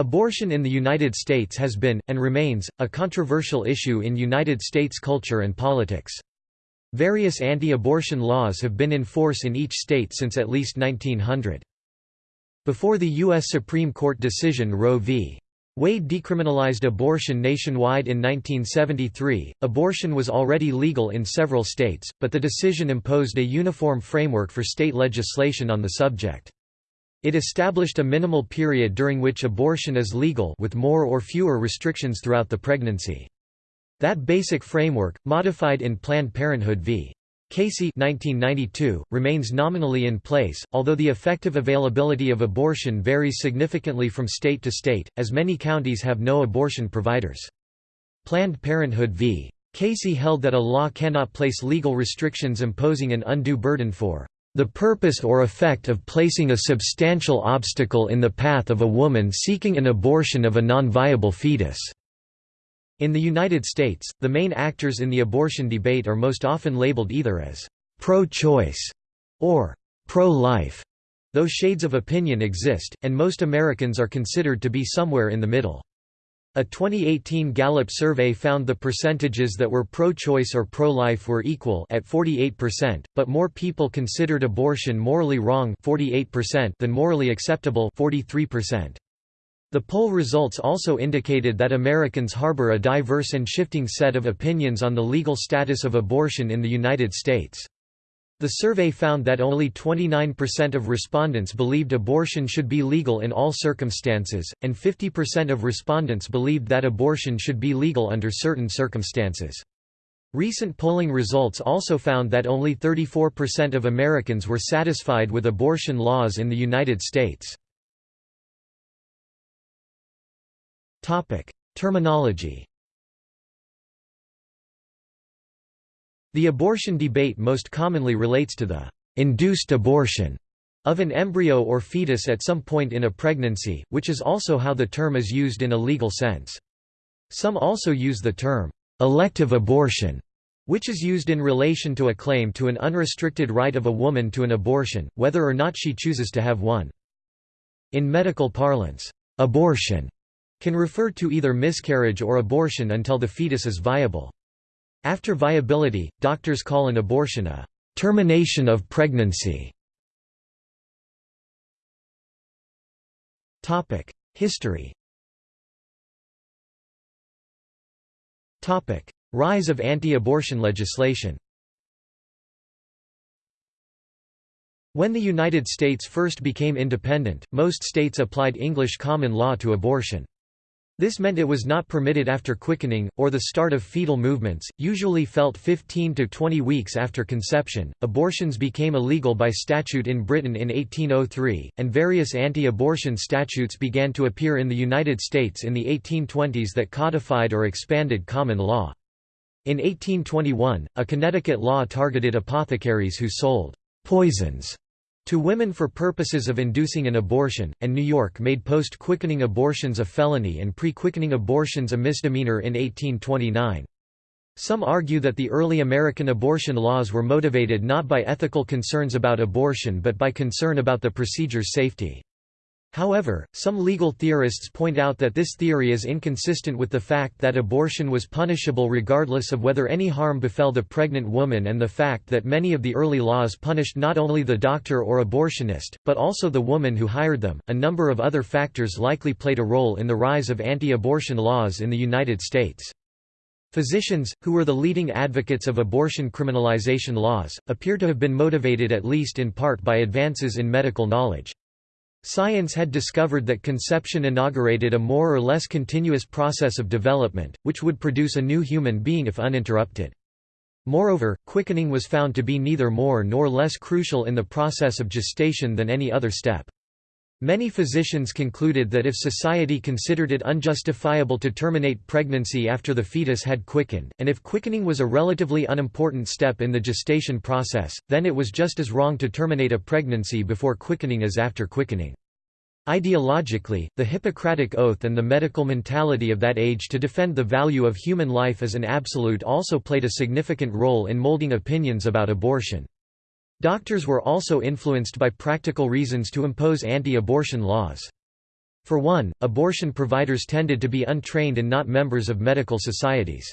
Abortion in the United States has been, and remains, a controversial issue in United States culture and politics. Various anti-abortion laws have been in force in each state since at least 1900. Before the U.S. Supreme Court decision Roe v. Wade decriminalized abortion nationwide in 1973. Abortion was already legal in several states, but the decision imposed a uniform framework for state legislation on the subject. It established a minimal period during which abortion is legal with more or fewer restrictions throughout the pregnancy. That basic framework, modified in Planned Parenthood v. Casey 1992, remains nominally in place, although the effective availability of abortion varies significantly from state to state, as many counties have no abortion providers. Planned Parenthood v. Casey held that a law cannot place legal restrictions imposing an undue burden for the purpose or effect of placing a substantial obstacle in the path of a woman seeking an abortion of a non-viable fetus." In the United States, the main actors in the abortion debate are most often labeled either as pro-choice or pro-life, though shades of opinion exist, and most Americans are considered to be somewhere in the middle. A 2018 Gallup survey found the percentages that were pro-choice or pro-life were equal at 48%, but more people considered abortion morally wrong 48% than morally acceptable 43%. The poll results also indicated that Americans harbor a diverse and shifting set of opinions on the legal status of abortion in the United States. The survey found that only 29% of respondents believed abortion should be legal in all circumstances, and 50% of respondents believed that abortion should be legal under certain circumstances. Recent polling results also found that only 34% of Americans were satisfied with abortion laws in the United States. Terminology. The abortion debate most commonly relates to the induced abortion of an embryo or fetus at some point in a pregnancy, which is also how the term is used in a legal sense. Some also use the term elective abortion, which is used in relation to a claim to an unrestricted right of a woman to an abortion, whether or not she chooses to have one. In medical parlance, abortion can refer to either miscarriage or abortion until the fetus is viable. After viability, doctors call an abortion a termination of pregnancy. Topic: History Topic: Rise of anti-abortion legislation When the United States first became independent, most states applied English common law to abortion. This meant it was not permitted after quickening, or the start of fetal movements, usually felt 15 to 20 weeks after conception. Abortions became illegal by statute in Britain in 1803, and various anti abortion statutes began to appear in the United States in the 1820s that codified or expanded common law. In 1821, a Connecticut law targeted apothecaries who sold poisons to women for purposes of inducing an abortion, and New York made post-quickening abortions a felony and pre-quickening abortions a misdemeanor in 1829. Some argue that the early American abortion laws were motivated not by ethical concerns about abortion but by concern about the procedure's safety. However, some legal theorists point out that this theory is inconsistent with the fact that abortion was punishable regardless of whether any harm befell the pregnant woman and the fact that many of the early laws punished not only the doctor or abortionist, but also the woman who hired them. A number of other factors likely played a role in the rise of anti abortion laws in the United States. Physicians, who were the leading advocates of abortion criminalization laws, appear to have been motivated at least in part by advances in medical knowledge. Science had discovered that conception inaugurated a more or less continuous process of development, which would produce a new human being if uninterrupted. Moreover, quickening was found to be neither more nor less crucial in the process of gestation than any other step. Many physicians concluded that if society considered it unjustifiable to terminate pregnancy after the fetus had quickened, and if quickening was a relatively unimportant step in the gestation process, then it was just as wrong to terminate a pregnancy before quickening as after quickening. Ideologically, the Hippocratic Oath and the medical mentality of that age to defend the value of human life as an absolute also played a significant role in molding opinions about abortion. Doctors were also influenced by practical reasons to impose anti-abortion laws. For one, abortion providers tended to be untrained and not members of medical societies.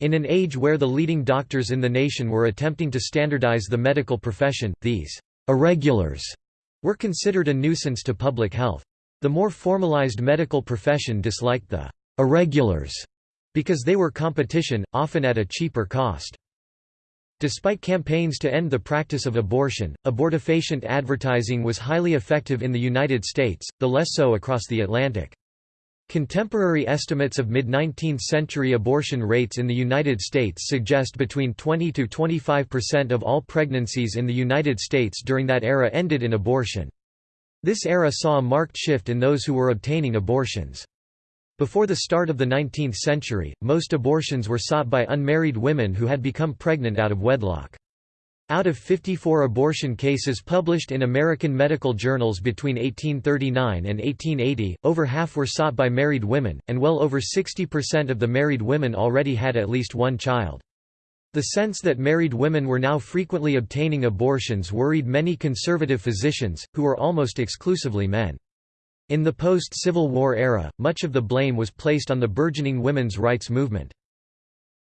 In an age where the leading doctors in the nation were attempting to standardize the medical profession, these irregulars were considered a nuisance to public health. The more formalized medical profession disliked the irregulars because they were competition, often at a cheaper cost. Despite campaigns to end the practice of abortion, abortifacient advertising was highly effective in the United States, the less so across the Atlantic. Contemporary estimates of mid-19th century abortion rates in the United States suggest between 20 to 25% of all pregnancies in the United States during that era ended in abortion. This era saw a marked shift in those who were obtaining abortions. Before the start of the 19th century, most abortions were sought by unmarried women who had become pregnant out of wedlock. Out of 54 abortion cases published in American medical journals between 1839 and 1880, over half were sought by married women, and well over 60% of the married women already had at least one child. The sense that married women were now frequently obtaining abortions worried many conservative physicians, who were almost exclusively men. In the post-Civil War era, much of the blame was placed on the burgeoning women's rights movement.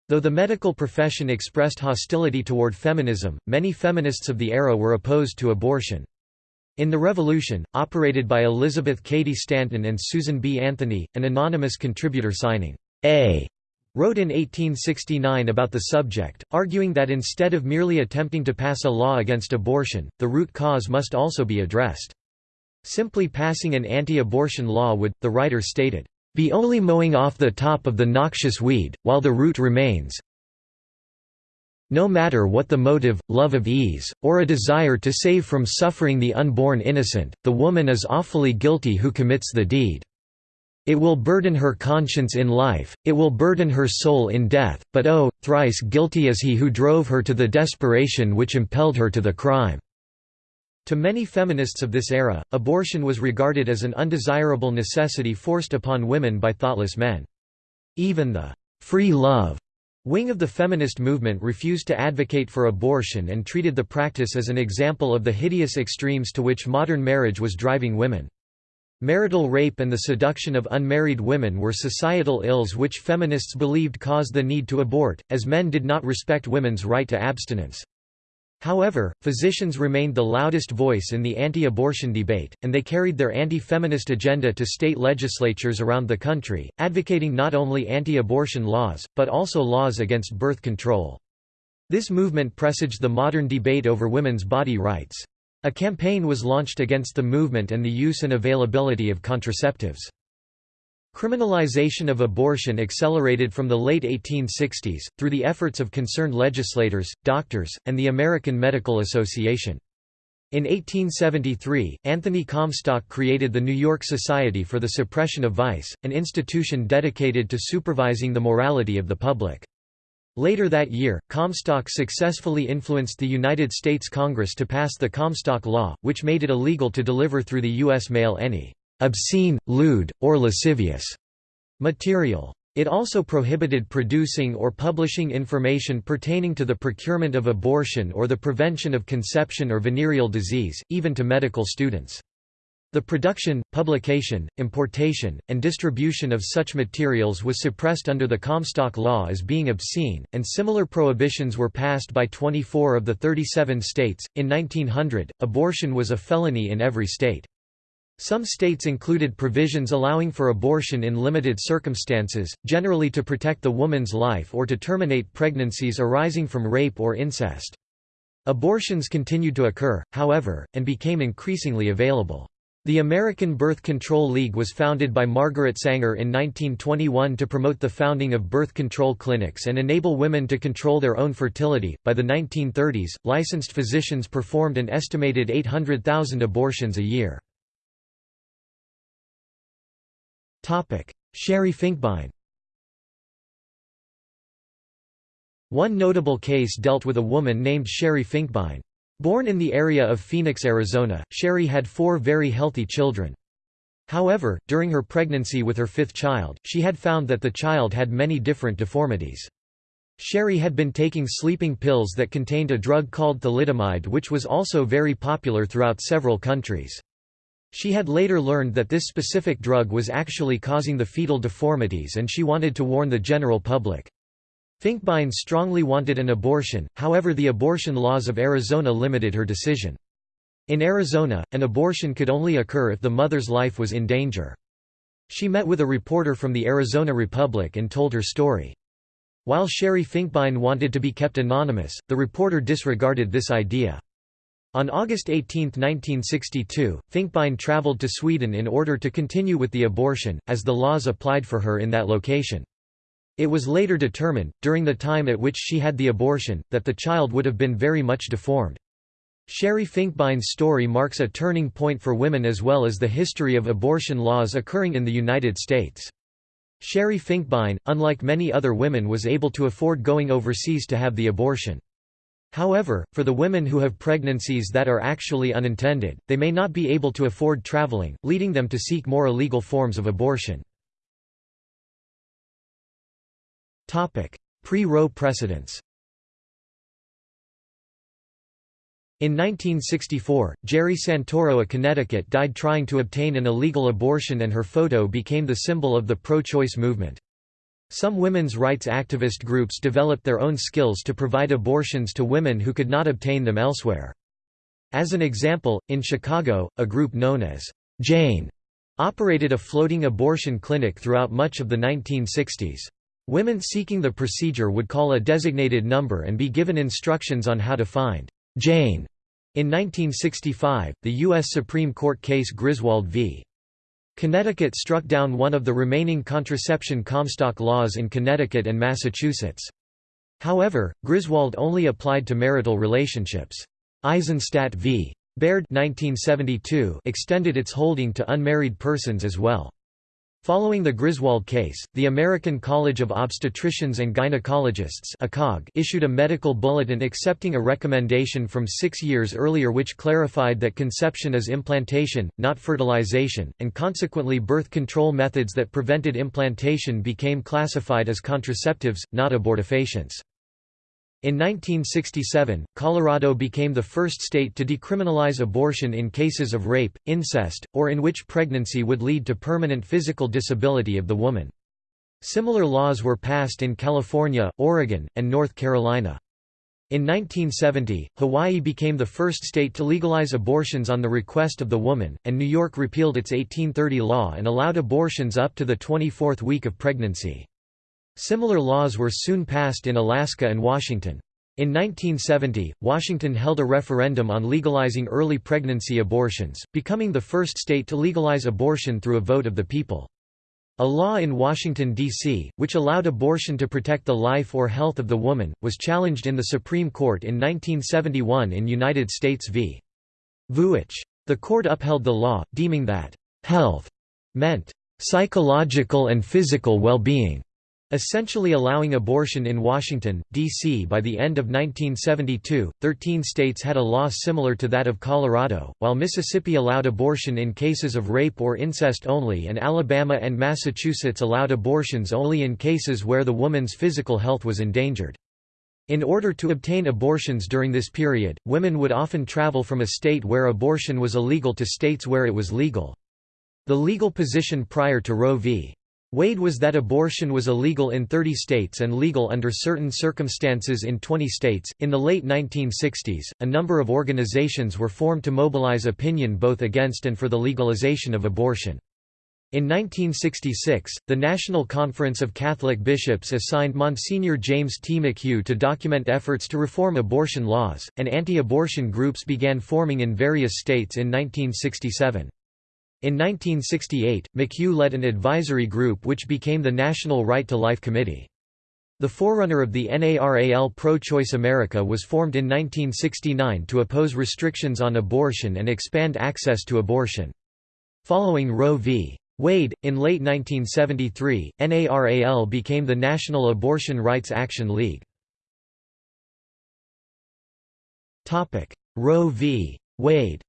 Though the medical profession expressed hostility toward feminism, many feminists of the era were opposed to abortion. In the Revolution, operated by Elizabeth Cady Stanton and Susan B. Anthony, an anonymous contributor signing A wrote in 1869 about the subject, arguing that instead of merely attempting to pass a law against abortion, the root cause must also be addressed. Simply passing an anti-abortion law would, the writer stated, be only mowing off the top of the noxious weed, while the root remains. No matter what the motive, love of ease, or a desire to save from suffering the unborn innocent, the woman is awfully guilty who commits the deed. It will burden her conscience in life, it will burden her soul in death, but oh, thrice guilty is he who drove her to the desperation which impelled her to the crime. To many feminists of this era, abortion was regarded as an undesirable necessity forced upon women by thoughtless men. Even the «free love» wing of the feminist movement refused to advocate for abortion and treated the practice as an example of the hideous extremes to which modern marriage was driving women. Marital rape and the seduction of unmarried women were societal ills which feminists believed caused the need to abort, as men did not respect women's right to abstinence. However, physicians remained the loudest voice in the anti-abortion debate, and they carried their anti-feminist agenda to state legislatures around the country, advocating not only anti-abortion laws, but also laws against birth control. This movement presaged the modern debate over women's body rights. A campaign was launched against the movement and the use and availability of contraceptives. Criminalization of abortion accelerated from the late 1860s, through the efforts of concerned legislators, doctors, and the American Medical Association. In 1873, Anthony Comstock created the New York Society for the Suppression of Vice, an institution dedicated to supervising the morality of the public. Later that year, Comstock successfully influenced the United States Congress to pass the Comstock Law, which made it illegal to deliver through the U.S. mail any obscene, lewd, or lascivious material. It also prohibited producing or publishing information pertaining to the procurement of abortion or the prevention of conception or venereal disease, even to medical students. The production, publication, importation, and distribution of such materials was suppressed under the Comstock Law as being obscene, and similar prohibitions were passed by 24 of the 37 states. In 1900, abortion was a felony in every state. Some states included provisions allowing for abortion in limited circumstances, generally to protect the woman's life or to terminate pregnancies arising from rape or incest. Abortions continued to occur, however, and became increasingly available. The American Birth Control League was founded by Margaret Sanger in 1921 to promote the founding of birth control clinics and enable women to control their own fertility. By the 1930s, licensed physicians performed an estimated 800,000 abortions a year. Sherri Finkbine One notable case dealt with a woman named Sherri Finkbine. Born in the area of Phoenix, Arizona, Sherri had four very healthy children. However, during her pregnancy with her fifth child, she had found that the child had many different deformities. Sherri had been taking sleeping pills that contained a drug called thalidomide which was also very popular throughout several countries. She had later learned that this specific drug was actually causing the fetal deformities and she wanted to warn the general public. Finkbine strongly wanted an abortion, however the abortion laws of Arizona limited her decision. In Arizona, an abortion could only occur if the mother's life was in danger. She met with a reporter from the Arizona Republic and told her story. While Sherri Finkbine wanted to be kept anonymous, the reporter disregarded this idea. On August 18, 1962, Finkbine traveled to Sweden in order to continue with the abortion, as the laws applied for her in that location. It was later determined, during the time at which she had the abortion, that the child would have been very much deformed. Sherri Finkbine's story marks a turning point for women as well as the history of abortion laws occurring in the United States. Sherri Finkbine, unlike many other women was able to afford going overseas to have the abortion. However, for the women who have pregnancies that are actually unintended, they may not be able to afford traveling, leading them to seek more illegal forms of abortion. Pre-Roe precedents In 1964, Gerri Santoro of Connecticut died trying to obtain an illegal abortion and her photo became the symbol of the pro-choice movement. Some women's rights activist groups developed their own skills to provide abortions to women who could not obtain them elsewhere. As an example, in Chicago, a group known as Jane operated a floating abortion clinic throughout much of the 1960s. Women seeking the procedure would call a designated number and be given instructions on how to find Jane. In 1965, the U.S. Supreme Court case Griswold v. Connecticut struck down one of the remaining contraception Comstock laws in Connecticut and Massachusetts. However, Griswold only applied to marital relationships. Eisenstadt v. Baird 1972 extended its holding to unmarried persons as well. Following the Griswold case, the American College of Obstetricians and Gynecologists issued a medical bulletin accepting a recommendation from six years earlier which clarified that conception is implantation, not fertilization, and consequently birth control methods that prevented implantation became classified as contraceptives, not abortifacients. In 1967, Colorado became the first state to decriminalize abortion in cases of rape, incest, or in which pregnancy would lead to permanent physical disability of the woman. Similar laws were passed in California, Oregon, and North Carolina. In 1970, Hawaii became the first state to legalize abortions on the request of the woman, and New York repealed its 1830 law and allowed abortions up to the 24th week of pregnancy. Similar laws were soon passed in Alaska and Washington. In 1970, Washington held a referendum on legalizing early pregnancy abortions, becoming the first state to legalize abortion through a vote of the people. A law in Washington, D.C., which allowed abortion to protect the life or health of the woman, was challenged in the Supreme Court in 1971 in United States v. Vuitch. The court upheld the law, deeming that, "...health," meant, "...psychological and physical well-being." Essentially allowing abortion in Washington, D.C. By the end of 1972, 13 states had a law similar to that of Colorado, while Mississippi allowed abortion in cases of rape or incest only and Alabama and Massachusetts allowed abortions only in cases where the woman's physical health was endangered. In order to obtain abortions during this period, women would often travel from a state where abortion was illegal to states where it was legal. The legal position prior to Roe v. Wade was that abortion was illegal in 30 states and legal under certain circumstances in 20 states. In the late 1960s, a number of organizations were formed to mobilize opinion both against and for the legalization of abortion. In 1966, the National Conference of Catholic Bishops assigned Monsignor James T. McHugh to document efforts to reform abortion laws, and anti-abortion groups began forming in various states in 1967. In 1968, McHugh led an advisory group which became the National Right to Life Committee. The forerunner of the NARAL Pro-Choice America was formed in 1969 to oppose restrictions on abortion and expand access to abortion. Following Roe v. Wade, in late 1973, NARAL became the National Abortion Rights Action League. Roe v. Wade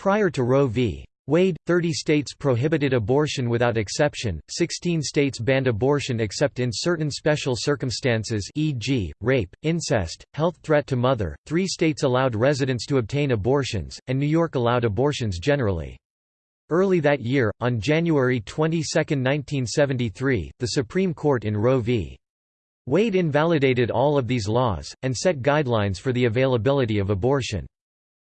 Prior to Roe v. Wade, 30 states prohibited abortion without exception, 16 states banned abortion except in certain special circumstances e.g., rape, incest, health threat to mother, three states allowed residents to obtain abortions, and New York allowed abortions generally. Early that year, on January 22, 1973, the Supreme Court in Roe v. Wade invalidated all of these laws, and set guidelines for the availability of abortion.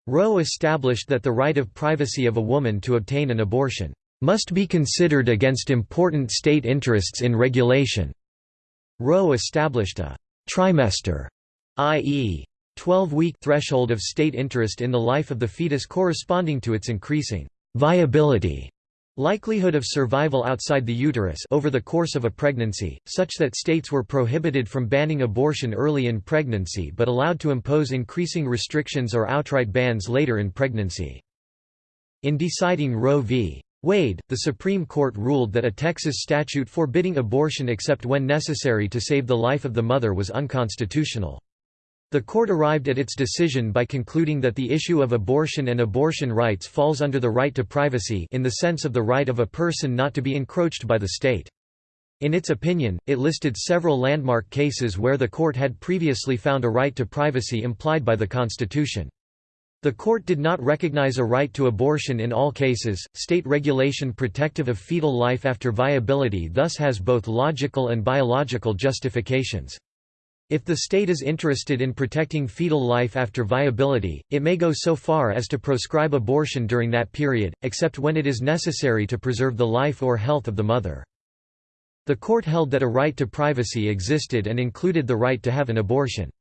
Roe established that the right of privacy of a woman to obtain an abortion must be considered against important state interests in regulation. Roe established a trimester, i.e., 12-week threshold of state interest in the life of the fetus corresponding to its increasing viability likelihood of survival outside the uterus over the course of a pregnancy, such that states were prohibited from banning abortion early in pregnancy but allowed to impose increasing restrictions or outright bans later in pregnancy. In deciding Roe v. Wade, the Supreme Court ruled that a Texas statute forbidding abortion except when necessary to save the life of the mother was unconstitutional. The court arrived at its decision by concluding that the issue of abortion and abortion rights falls under the right to privacy in the sense of the right of a person not to be encroached by the state. In its opinion, it listed several landmark cases where the court had previously found a right to privacy implied by the Constitution. The court did not recognize a right to abortion in all cases. State regulation protective of fetal life after viability thus has both logical and biological justifications. If the state is interested in protecting fetal life after viability, it may go so far as to proscribe abortion during that period, except when it is necessary to preserve the life or health of the mother. The court held that a right to privacy existed and included the right to have an abortion.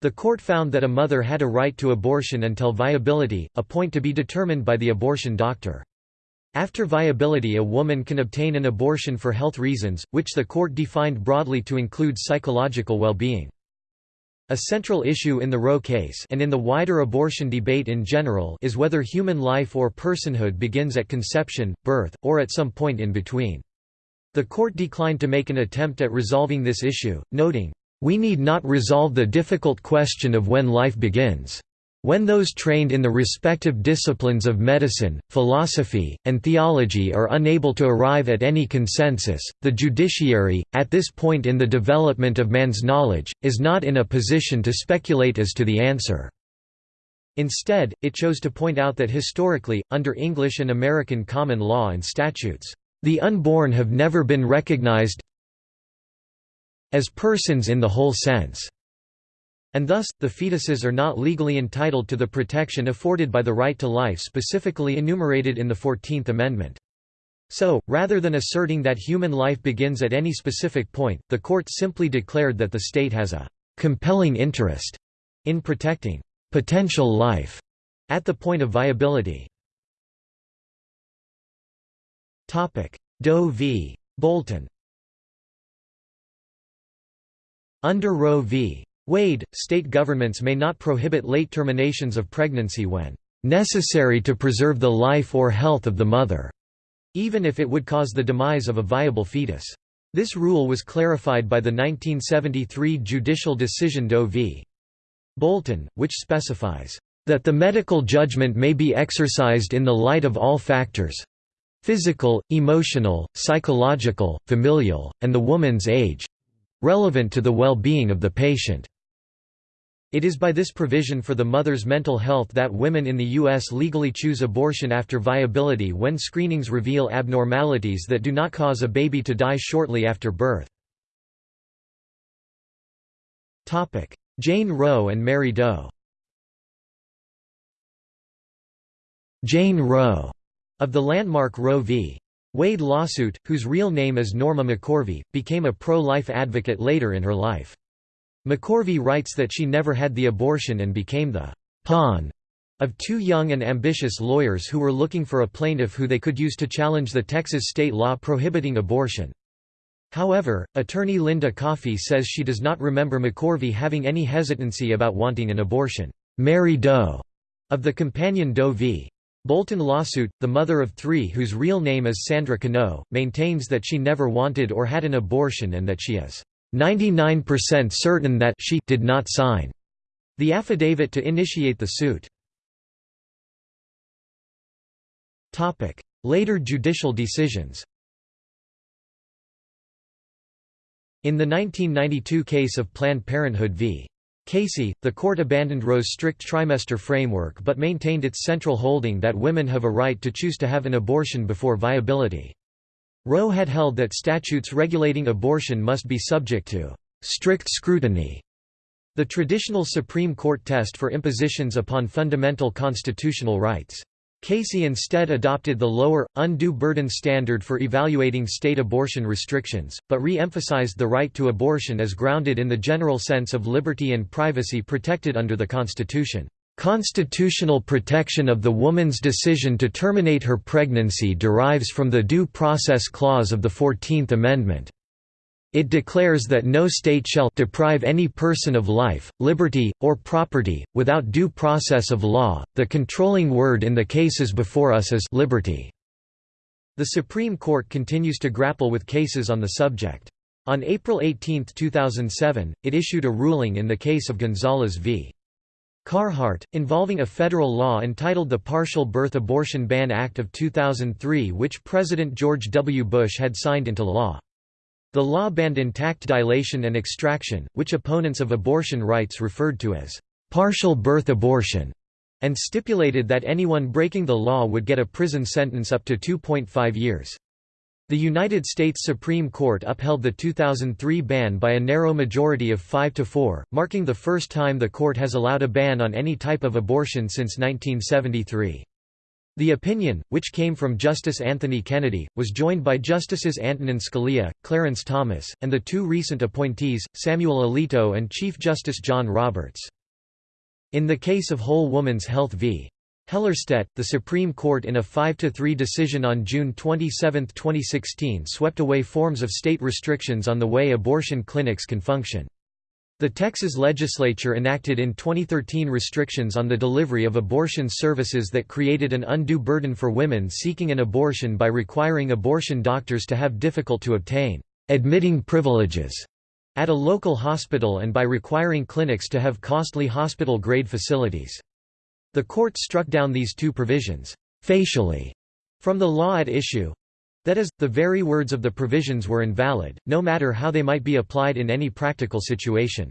The court found that a mother had a right to abortion until viability, a point to be determined by the abortion doctor. After viability a woman can obtain an abortion for health reasons, which the court defined broadly to include psychological well-being. A central issue in the Roe case and in the wider abortion debate in general is whether human life or personhood begins at conception, birth, or at some point in between. The court declined to make an attempt at resolving this issue, noting, "...we need not resolve the difficult question of when life begins." When those trained in the respective disciplines of medicine, philosophy, and theology are unable to arrive at any consensus, the judiciary, at this point in the development of man's knowledge, is not in a position to speculate as to the answer. Instead, it chose to point out that historically, under English and American common law and statutes, the unborn have never been recognized as persons in the whole sense and thus, the fetuses are not legally entitled to the protection afforded by the right to life specifically enumerated in the Fourteenth Amendment. So, rather than asserting that human life begins at any specific point, the court simply declared that the state has a «compelling interest» in protecting «potential life» at the point of viability. Doe v. Bolton Under Roe v. Wade, state governments may not prohibit late terminations of pregnancy when necessary to preserve the life or health of the mother, even if it would cause the demise of a viable fetus. This rule was clarified by the 1973 judicial decision Doe v. Bolton, which specifies that the medical judgment may be exercised in the light of all factors physical, emotional, psychological, familial, and the woman's age relevant to the well-being of the patient. It is by this provision for the mother's mental health that women in the U.S. legally choose abortion after viability when screenings reveal abnormalities that do not cause a baby to die shortly after birth. Jane Roe and Mary Doe Jane Roe, of the landmark Roe v. Wade lawsuit, whose real name is Norma McCorvey, became a pro-life advocate later in her life. McCorvey writes that she never had the abortion and became the pawn of two young and ambitious lawyers who were looking for a plaintiff who they could use to challenge the Texas state law prohibiting abortion. However, attorney Linda Coffey says she does not remember McCorvey having any hesitancy about wanting an abortion. Mary Doe of the companion Doe v. Bolton lawsuit, the mother of three whose real name is Sandra Cano, maintains that she never wanted or had an abortion and that she is 99% certain that she did not sign the affidavit to initiate the suit. Later judicial decisions In the 1992 case of Planned Parenthood v. Casey, the court abandoned Roe's strict trimester framework but maintained its central holding that women have a right to choose to have an abortion before viability. Roe had held that statutes regulating abortion must be subject to strict scrutiny. The traditional Supreme Court test for impositions upon fundamental constitutional rights. Casey instead adopted the lower, undue burden standard for evaluating state abortion restrictions, but re-emphasized the right to abortion as grounded in the general sense of liberty and privacy protected under the Constitution. Constitutional protection of the woman's decision to terminate her pregnancy derives from the Due Process Clause of the Fourteenth Amendment. It declares that no state shall deprive any person of life, liberty, or property, without due process of law. The controlling word in the cases before us is liberty. The Supreme Court continues to grapple with cases on the subject. On April 18, 2007, it issued a ruling in the case of Gonzales v. Carhart, involving a federal law entitled the Partial Birth Abortion Ban Act of 2003 which President George W. Bush had signed into law. The law banned intact dilation and extraction, which opponents of abortion rights referred to as partial birth abortion, and stipulated that anyone breaking the law would get a prison sentence up to 2.5 years. The United States Supreme Court upheld the 2003 ban by a narrow majority of 5 to 4, marking the first time the court has allowed a ban on any type of abortion since 1973. The opinion, which came from Justice Anthony Kennedy, was joined by Justices Antonin Scalia, Clarence Thomas, and the two recent appointees, Samuel Alito and Chief Justice John Roberts. In the case of Whole Woman's Health v. Hellerstedt, the Supreme Court in a 5–3 decision on June 27, 2016 swept away forms of state restrictions on the way abortion clinics can function. The Texas legislature enacted in 2013 restrictions on the delivery of abortion services that created an undue burden for women seeking an abortion by requiring abortion doctors to have difficult to obtain admitting privileges at a local hospital and by requiring clinics to have costly hospital-grade facilities. The court struck down these two provisions facially from the law at issue, that is, the very words of the provisions were invalid, no matter how they might be applied in any practical situation.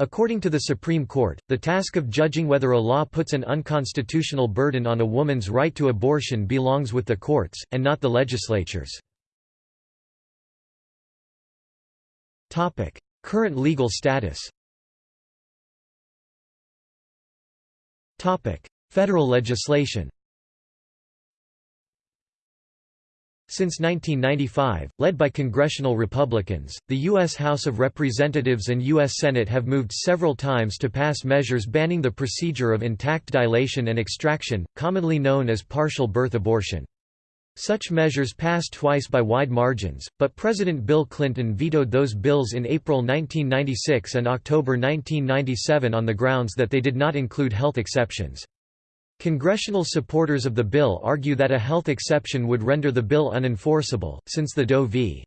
According to the Supreme Court, the task of judging whether a law puts an unconstitutional burden on a woman's right to abortion belongs with the courts, and not the legislatures. Current legal status Federal legislation Since 1995, led by congressional Republicans, the U.S. House of Representatives and U.S. Senate have moved several times to pass measures banning the procedure of intact dilation and extraction, commonly known as partial birth abortion. Such measures passed twice by wide margins, but President Bill Clinton vetoed those bills in April 1996 and October 1997 on the grounds that they did not include health exceptions. Congressional supporters of the bill argue that a health exception would render the bill unenforceable, since the Doe v.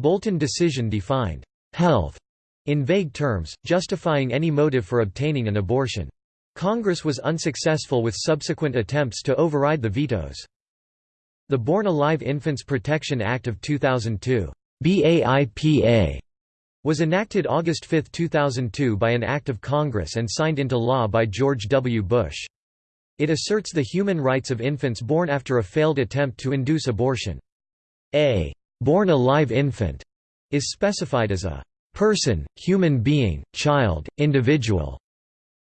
Bolton decision defined health in vague terms, justifying any motive for obtaining an abortion. Congress was unsuccessful with subsequent attempts to override the vetoes. The Born Alive Infants Protection Act of 2002 BAIPA, was enacted August 5, 2002 by an act of Congress and signed into law by George W. Bush. It asserts the human rights of infants born after a failed attempt to induce abortion. A born alive infant is specified as a person, human being, child, individual.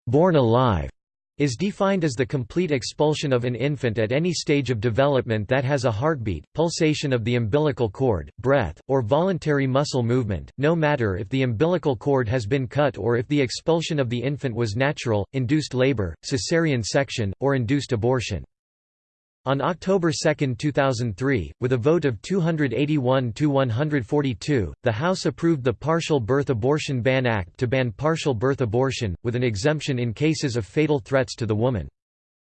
Born alive is defined as the complete expulsion of an infant at any stage of development that has a heartbeat, pulsation of the umbilical cord, breath, or voluntary muscle movement, no matter if the umbilical cord has been cut or if the expulsion of the infant was natural, induced labor, caesarean section, or induced abortion. On October 2, 2003, with a vote of 281 to 142, the House approved the Partial Birth Abortion Ban Act to ban partial birth abortion, with an exemption in cases of fatal threats to the woman.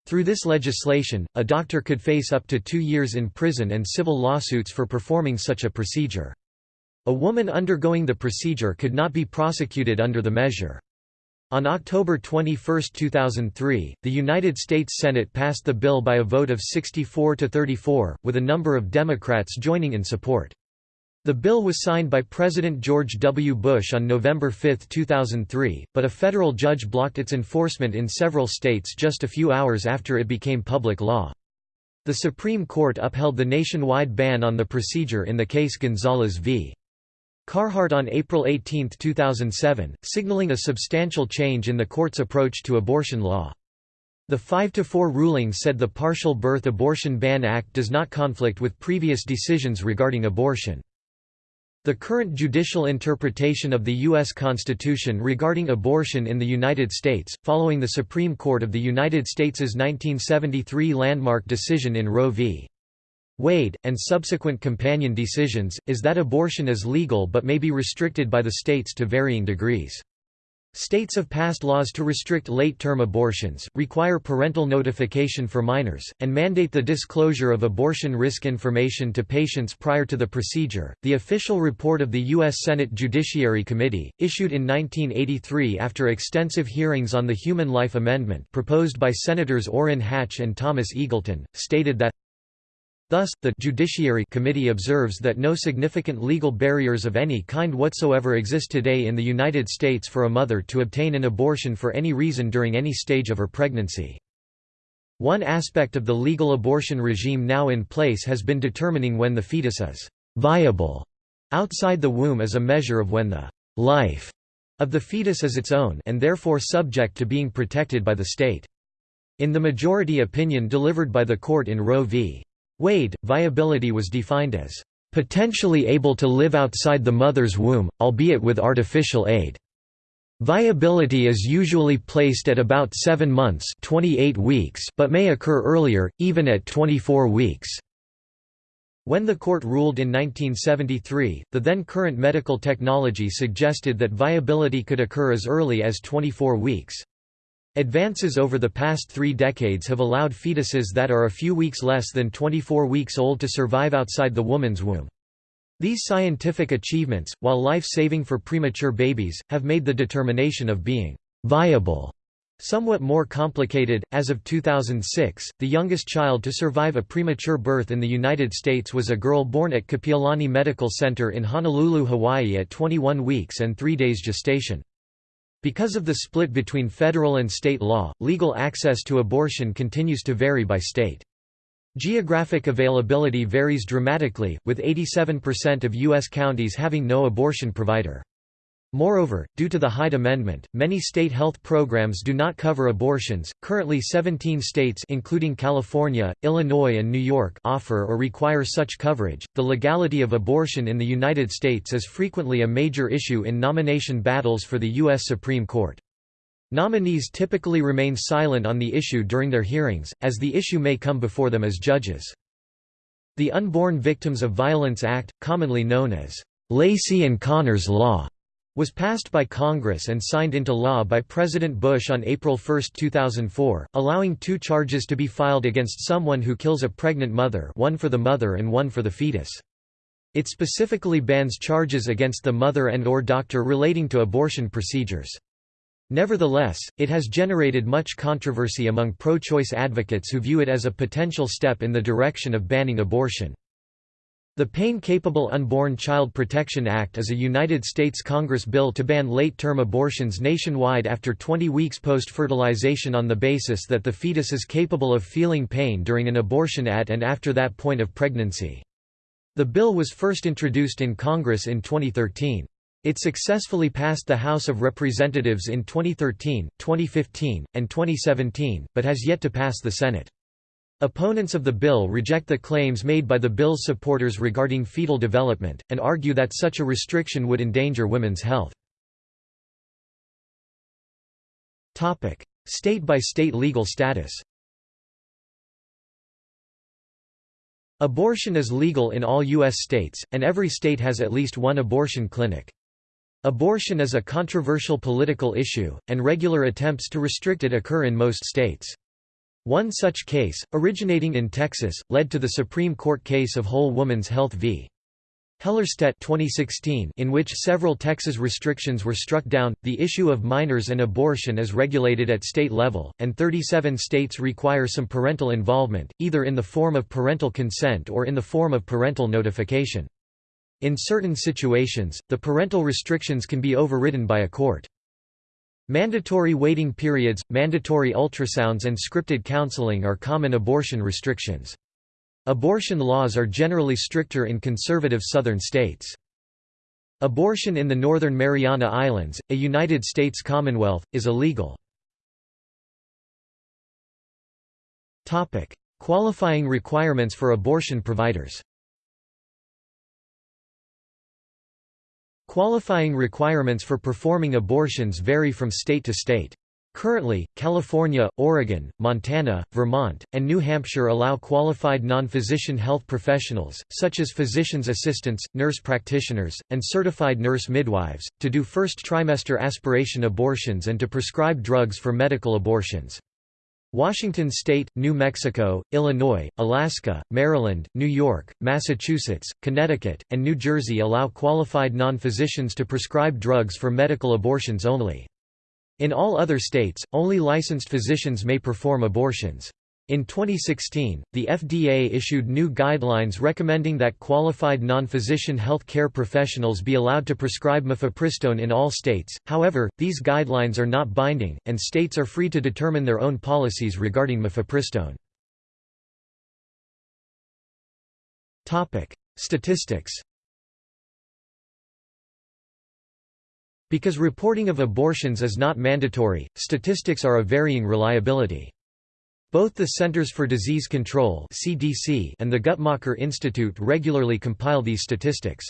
Through this legislation, a doctor could face up to two years in prison and civil lawsuits for performing such a procedure. A woman undergoing the procedure could not be prosecuted under the measure. On October 21, 2003, the United States Senate passed the bill by a vote of 64 to 34, with a number of Democrats joining in support. The bill was signed by President George W. Bush on November 5, 2003, but a federal judge blocked its enforcement in several states just a few hours after it became public law. The Supreme Court upheld the nationwide ban on the procedure in the case Gonzales v. Carhart on April 18, 2007, signaling a substantial change in the court's approach to abortion law. The 5–4 ruling said the Partial Birth Abortion Ban Act does not conflict with previous decisions regarding abortion. The current judicial interpretation of the U.S. Constitution regarding abortion in the United States, following the Supreme Court of the United States' 1973 landmark decision in Roe v. Wade, and subsequent companion decisions, is that abortion is legal but may be restricted by the states to varying degrees. States have passed laws to restrict late-term abortions, require parental notification for minors, and mandate the disclosure of abortion risk information to patients prior to the procedure. The official report of the U.S. Senate Judiciary Committee, issued in 1983 after extensive hearings on the Human Life Amendment proposed by Senators Orrin Hatch and Thomas Eagleton, stated that Thus, the Judiciary Committee observes that no significant legal barriers of any kind whatsoever exist today in the United States for a mother to obtain an abortion for any reason during any stage of her pregnancy. One aspect of the legal abortion regime now in place has been determining when the fetus is viable outside the womb as a measure of when the life of the fetus is its own and therefore subject to being protected by the state. In the majority opinion delivered by the court in Roe v. Wade, viability was defined as potentially able to live outside the mother's womb, albeit with artificial aid. Viability is usually placed at about 7 months 28 weeks but may occur earlier, even at 24 weeks. When the court ruled in 1973, the then current medical technology suggested that viability could occur as early as 24 weeks. Advances over the past three decades have allowed fetuses that are a few weeks less than 24 weeks old to survive outside the woman's womb. These scientific achievements, while life-saving for premature babies, have made the determination of being viable somewhat more complicated. As of 2006, the youngest child to survive a premature birth in the United States was a girl born at Kapiolani Medical Center in Honolulu, Hawaii at 21 weeks and 3 days gestation. Because of the split between federal and state law, legal access to abortion continues to vary by state. Geographic availability varies dramatically, with 87% of U.S. counties having no abortion provider. Moreover, due to the Hyde Amendment, many state health programs do not cover abortions. Currently 17 states including California, Illinois and New York offer or require such coverage. The legality of abortion in the United States is frequently a major issue in nomination battles for the US Supreme Court. Nominees typically remain silent on the issue during their hearings, as the issue may come before them as judges. The Unborn Victims of Violence Act, commonly known as Laci and Conner's Law, was passed by Congress and signed into law by President Bush on April 1, 2004, allowing two charges to be filed against someone who kills a pregnant mother one for the mother and one for the fetus. It specifically bans charges against the mother and or doctor relating to abortion procedures. Nevertheless, it has generated much controversy among pro-choice advocates who view it as a potential step in the direction of banning abortion. The Pain-Capable Unborn Child Protection Act is a United States Congress bill to ban late-term abortions nationwide after 20 weeks post-fertilization on the basis that the fetus is capable of feeling pain during an abortion at and after that point of pregnancy. The bill was first introduced in Congress in 2013. It successfully passed the House of Representatives in 2013, 2015, and 2017, but has yet to pass the Senate. Opponents of the bill reject the claims made by the bill's supporters regarding fetal development, and argue that such a restriction would endanger women's health. State-by-state -state legal status Abortion is legal in all U.S. states, and every state has at least one abortion clinic. Abortion is a controversial political issue, and regular attempts to restrict it occur in most states. One such case, originating in Texas, led to the Supreme Court case of Whole Woman's Health v. Hellerstedt 2016 in which several Texas restrictions were struck down, the issue of minors and abortion is regulated at state level, and 37 states require some parental involvement, either in the form of parental consent or in the form of parental notification. In certain situations, the parental restrictions can be overridden by a court. Mandatory waiting periods, mandatory ultrasounds and scripted counseling are common abortion restrictions. Abortion laws are generally stricter in conservative southern states. Abortion in the Northern Mariana Islands, a United States Commonwealth, is illegal. Qualifying requirements for abortion providers Qualifying requirements for performing abortions vary from state to state. Currently, California, Oregon, Montana, Vermont, and New Hampshire allow qualified non-physician health professionals, such as physician's assistants, nurse practitioners, and certified nurse midwives, to do first trimester aspiration abortions and to prescribe drugs for medical abortions. Washington State, New Mexico, Illinois, Alaska, Maryland, New York, Massachusetts, Connecticut, and New Jersey allow qualified non-physicians to prescribe drugs for medical abortions only. In all other states, only licensed physicians may perform abortions. In 2016, the FDA issued new guidelines recommending that qualified non-physician health care professionals be allowed to prescribe mifepristone in all states, however, these guidelines are not binding, and states are free to determine their own policies regarding mifepristone. Statistics Because reporting of abortions is not mandatory, statistics are of varying reliability. Both the Centers for Disease Control (CDC) and the Guttmacher Institute regularly compile these statistics.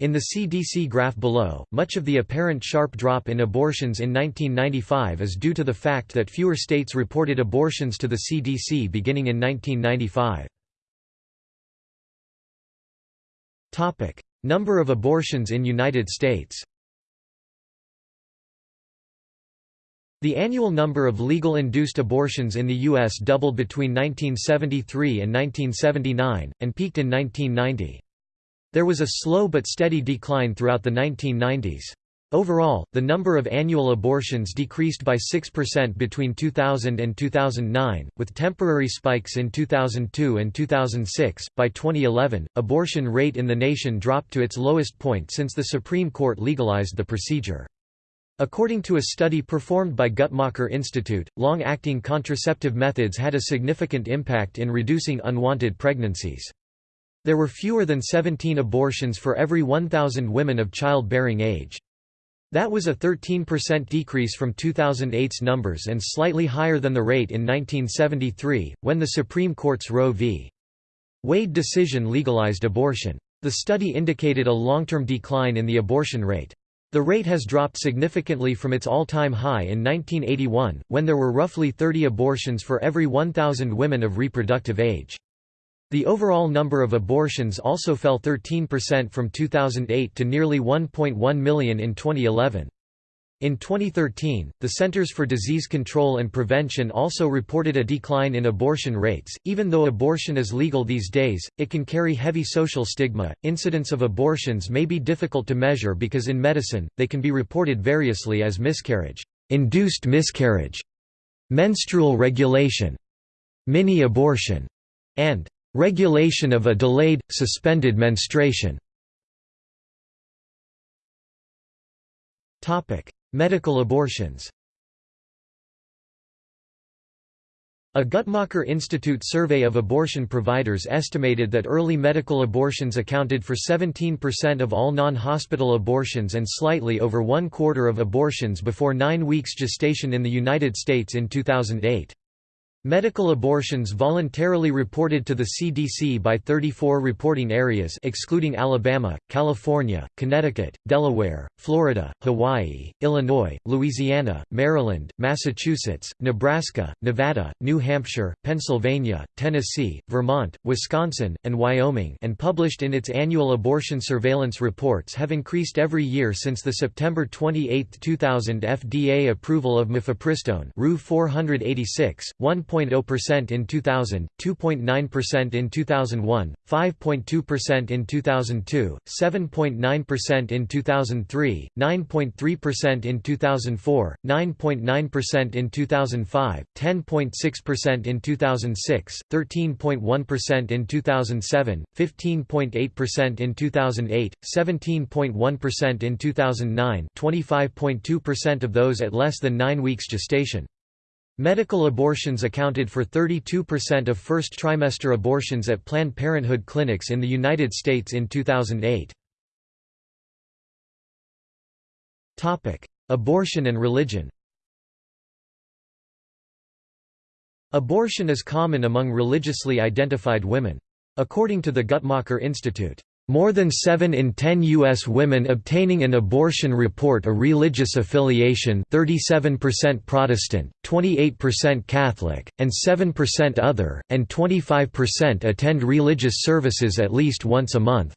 In the CDC graph below, much of the apparent sharp drop in abortions in 1995 is due to the fact that fewer states reported abortions to the CDC beginning in 1995. Topic: Number of abortions in United States. The annual number of legal induced abortions in the U.S. doubled between 1973 and 1979, and peaked in 1990. There was a slow but steady decline throughout the 1990s. Overall, the number of annual abortions decreased by 6% between 2000 and 2009, with temporary spikes in 2002 and 2006. By 2011, abortion rate in the nation dropped to its lowest point since the Supreme Court legalized the procedure. According to a study performed by Guttmacher Institute, long-acting contraceptive methods had a significant impact in reducing unwanted pregnancies. There were fewer than 17 abortions for every 1,000 women of childbearing age. That was a 13% decrease from 2008's numbers and slightly higher than the rate in 1973, when the Supreme Court's Roe v. Wade decision legalized abortion. The study indicated a long-term decline in the abortion rate. The rate has dropped significantly from its all-time high in 1981, when there were roughly 30 abortions for every 1,000 women of reproductive age. The overall number of abortions also fell 13% from 2008 to nearly 1.1 million in 2011. In 2013, the Centers for Disease Control and Prevention also reported a decline in abortion rates. Even though abortion is legal these days, it can carry heavy social stigma. Incidence of abortions may be difficult to measure because in medicine, they can be reported variously as miscarriage, induced miscarriage, menstrual regulation, mini abortion, and regulation of a delayed, suspended menstruation. Topic: Medical abortions A Guttmacher Institute survey of abortion providers estimated that early medical abortions accounted for 17% of all non-hospital abortions and slightly over one quarter of abortions before nine weeks gestation in the United States in 2008. Medical abortions voluntarily reported to the CDC by 34 reporting areas excluding Alabama, California, Connecticut, Delaware, Florida, Hawaii, Illinois, Louisiana, Maryland, Massachusetts, Nebraska, Nevada, New Hampshire, Pennsylvania, Tennessee, Vermont, Wisconsin, and Wyoming and published in its annual abortion surveillance reports have increased every year since the September 28, 2000 FDA approval of mifepristone RU 486, 1. 2.0% in 2000, 2.9% in 2001, 5.2% in 2002, 7.9% in 2003, 9.3% in 2004, 9.9% in 2005, 10.6% in 2006, 13.1% in 2007, 15.8% in 2008, 17.1% in 2009, 25.2% of those at less than 9 weeks gestation. Medical abortions accounted for 32% of first trimester abortions at Planned Parenthood clinics in the United States in 2008. Topic: Abortion and religion Abortion is common among religiously identified women. According to the Guttmacher Institute, more than 7 in 10 U.S. women obtaining an abortion report a religious affiliation 37% Protestant, 28% Catholic, and 7% other, and 25% attend religious services at least once a month.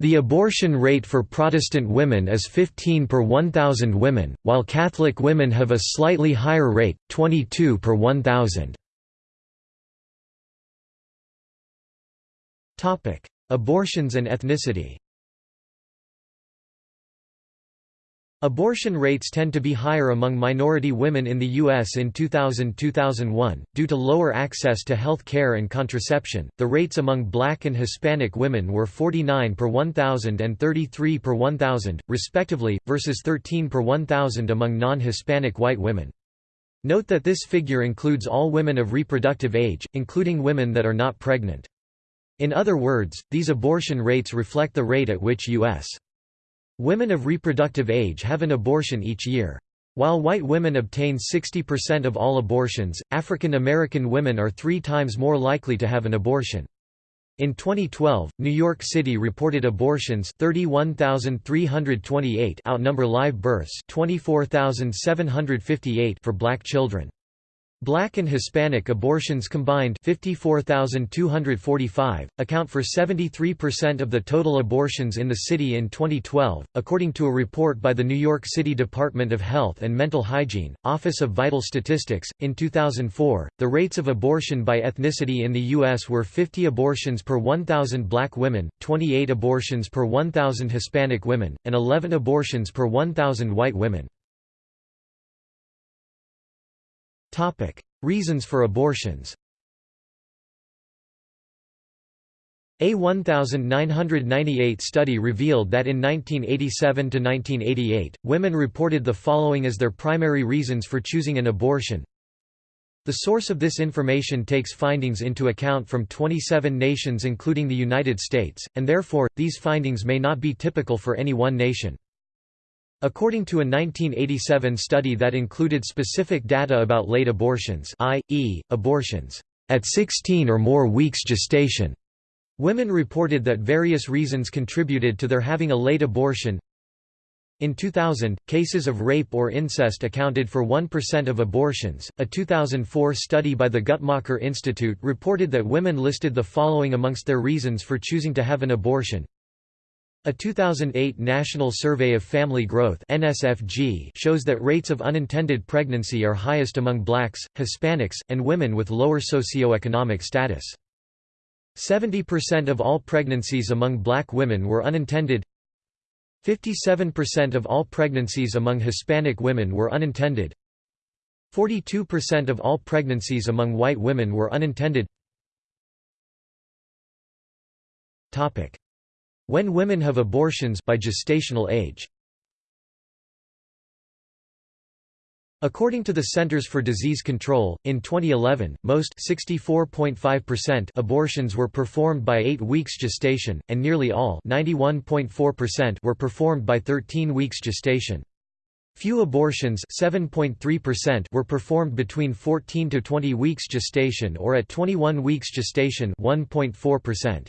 The abortion rate for Protestant women is 15 per 1,000 women, while Catholic women have a slightly higher rate, 22 per 1,000. Abortions and ethnicity Abortion rates tend to be higher among minority women in the U.S. in 2000–2001, due to lower access to health care and contraception. The rates among black and Hispanic women were 49 per 1,000 and 33 per 1,000, respectively, versus 13 per 1,000 among non-Hispanic white women. Note that this figure includes all women of reproductive age, including women that are not pregnant. In other words, these abortion rates reflect the rate at which U.S. women of reproductive age have an abortion each year. While white women obtain 60% of all abortions, African American women are three times more likely to have an abortion. In 2012, New York City reported abortions 31,328 outnumber live births 24,758 for black children. Black and Hispanic abortions combined 54,245, account for 73% of the total abortions in the city in 2012, according to a report by the New York City Department of Health and Mental Hygiene, Office of Vital Statistics. In 2004, the rates of abortion by ethnicity in the U.S. were 50 abortions per 1,000 black women, 28 abortions per 1,000 Hispanic women, and 11 abortions per 1,000 white women. Topic: Reasons for abortions. A 1998 study revealed that in 1987 to 1988, women reported the following as their primary reasons for choosing an abortion. The source of this information takes findings into account from 27 nations including the United States, and therefore, these findings may not be typical for any one nation. According to a 1987 study that included specific data about late abortions i.e., abortions at 16 or more weeks gestation, women reported that various reasons contributed to their having a late abortion. In 2000, cases of rape or incest accounted for 1% of abortions. A 2004 study by the Guttmacher Institute reported that women listed the following amongst their reasons for choosing to have an abortion a 2008 National Survey of Family Growth (NSFG) shows that rates of unintended pregnancy are highest among blacks, Hispanics, and women with lower socioeconomic status. 70% of all pregnancies among black women were unintended. 57% of all pregnancies among Hispanic women were unintended. 42% of all pregnancies among white women were unintended. Topic: when women have abortions by gestational age. According to the Centers for Disease Control, in 2011, most abortions were performed by 8 weeks gestation, and nearly all were performed by 13 weeks gestation. Few abortions were performed between 14 to 20 weeks gestation or at 21 weeks gestation 1.4%.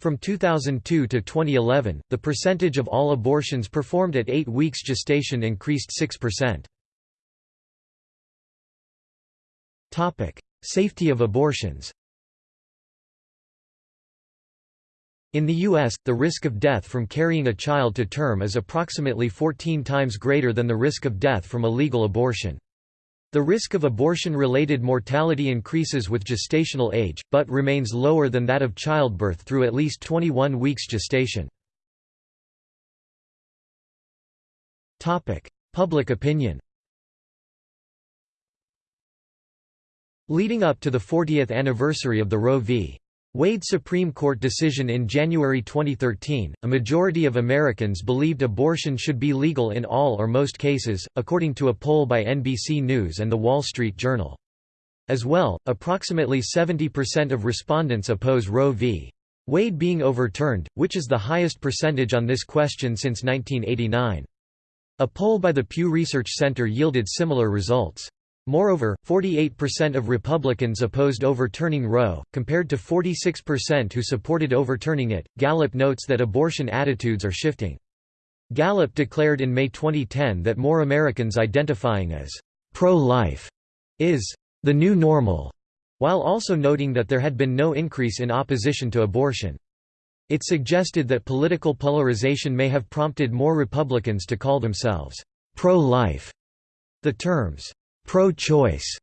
From 2002 to 2011, the percentage of all abortions performed at 8 weeks gestation increased 6%. Topic: Safety of abortions. In the U.S., the risk of death from carrying a child to term is approximately 14 times greater than the risk of death from a legal abortion. The risk of abortion-related mortality increases with gestational age, but remains lower than that of childbirth through at least 21 weeks gestation. Public opinion Leading up to the 40th anniversary of the Roe v. Wade Supreme Court decision in January 2013, a majority of Americans believed abortion should be legal in all or most cases, according to a poll by NBC News and The Wall Street Journal. As well, approximately 70% of respondents oppose Roe v. Wade being overturned, which is the highest percentage on this question since 1989. A poll by the Pew Research Center yielded similar results. Moreover, 48% of Republicans opposed overturning Roe, compared to 46% who supported overturning it. Gallup notes that abortion attitudes are shifting. Gallup declared in May 2010 that more Americans identifying as pro-life is the new normal, while also noting that there had been no increase in opposition to abortion. It suggested that political polarization may have prompted more Republicans to call themselves pro-life. The terms pro-choice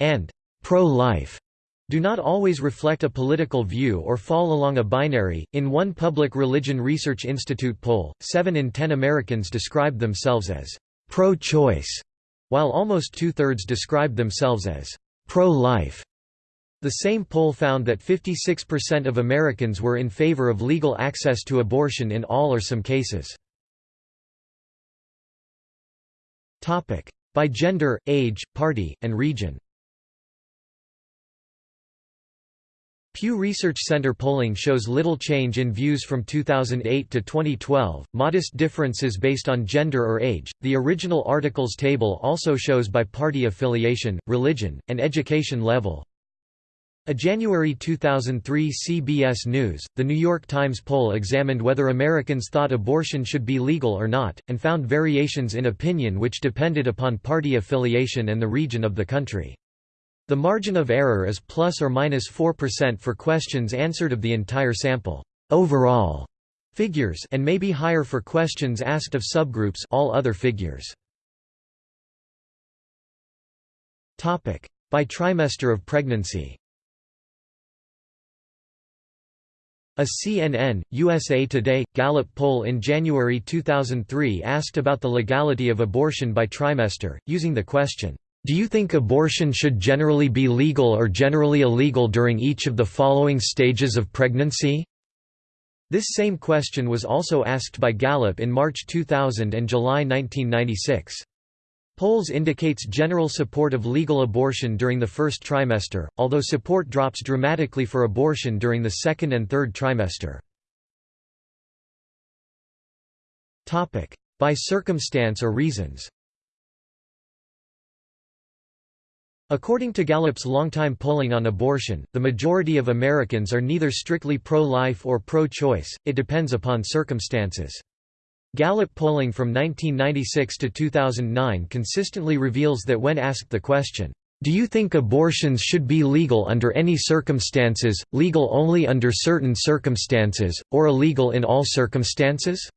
and pro-life do not always reflect a political view or fall along a binary. In one Public Religion Research Institute poll, 7 in 10 Americans described themselves as pro-choice, while almost two-thirds described themselves as pro-life. The same poll found that 56% of Americans were in favor of legal access to abortion in all or some cases. By gender, age, party, and region Pew Research Center polling shows little change in views from 2008 to 2012, modest differences based on gender or age. The original articles table also shows by party affiliation, religion, and education level, a January 2003 CBS News, The New York Times poll examined whether Americans thought abortion should be legal or not, and found variations in opinion which depended upon party affiliation and the region of the country. The margin of error is plus or minus 4% for questions answered of the entire sample. Overall figures and may be higher for questions asked of subgroups all other figures. By trimester of pregnancy A CNN, USA Today, Gallup poll in January 2003 asked about the legality of abortion by trimester, using the question, "'Do you think abortion should generally be legal or generally illegal during each of the following stages of pregnancy?' This same question was also asked by Gallup in March 2000 and July 1996. Polls indicates general support of legal abortion during the first trimester, although support drops dramatically for abortion during the second and third trimester. By circumstance or reasons According to Gallup's longtime polling on abortion, the majority of Americans are neither strictly pro-life or pro-choice, it depends upon circumstances. Gallup polling from 1996 to 2009 consistently reveals that when asked the question, "'Do you think abortions should be legal under any circumstances, legal only under certain circumstances, or illegal in all circumstances?'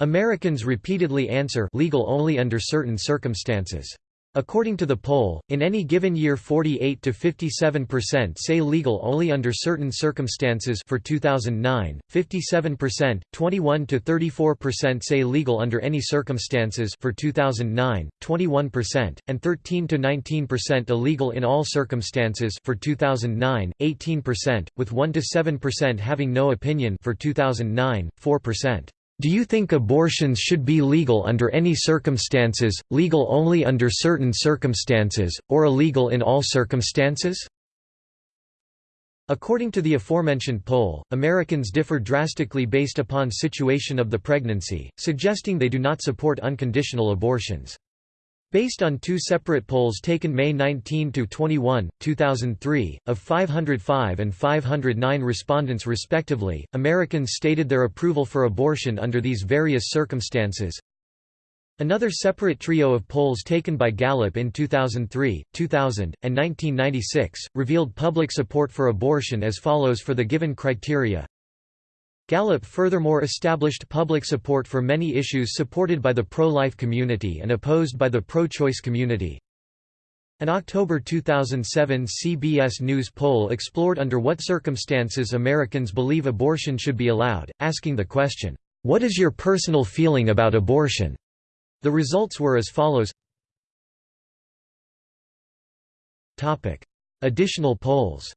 Americans repeatedly answer legal only under certain circumstances. According to the poll, in any given year 48 to 57% say legal only under certain circumstances for 2009, 57%, 21 to 34% say legal under any circumstances for 2009, 21%, and 13 to 19% illegal in all circumstances for 2009, 18%, with 1 to 7% having no opinion for 2009, 4%. Do you think abortions should be legal under any circumstances, legal only under certain circumstances, or illegal in all circumstances? According to the aforementioned poll, Americans differ drastically based upon situation of the pregnancy, suggesting they do not support unconditional abortions. Based on two separate polls taken May 19–21, 2003, of 505 and 509 respondents respectively, Americans stated their approval for abortion under these various circumstances. Another separate trio of polls taken by Gallup in 2003, 2000, and 1996, revealed public support for abortion as follows for the given criteria Gallup furthermore established public support for many issues supported by the pro-life community and opposed by the pro-choice community. An October 2007 CBS News poll explored under what circumstances Americans believe abortion should be allowed, asking the question, "'What is your personal feeling about abortion?' The results were as follows Additional polls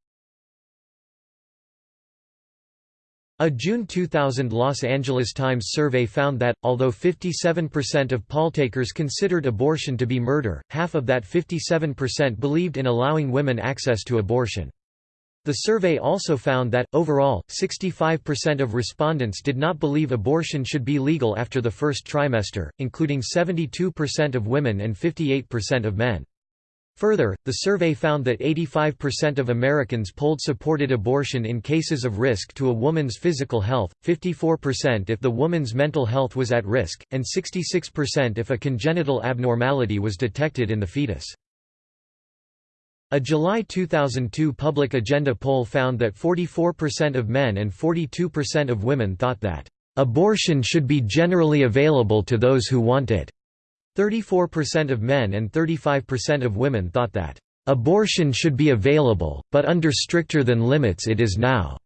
A June 2000 Los Angeles Times survey found that, although 57% of polltakers considered abortion to be murder, half of that 57% believed in allowing women access to abortion. The survey also found that, overall, 65% of respondents did not believe abortion should be legal after the first trimester, including 72% of women and 58% of men. Further, the survey found that 85% of Americans polled supported abortion in cases of risk to a woman's physical health, 54% if the woman's mental health was at risk, and 66% if a congenital abnormality was detected in the fetus. A July 2002 Public Agenda poll found that 44% of men and 42% of women thought that, "...abortion should be generally available to those who want it." 34% of men and 35% of women thought that, "...abortion should be available, but under stricter than limits it is now."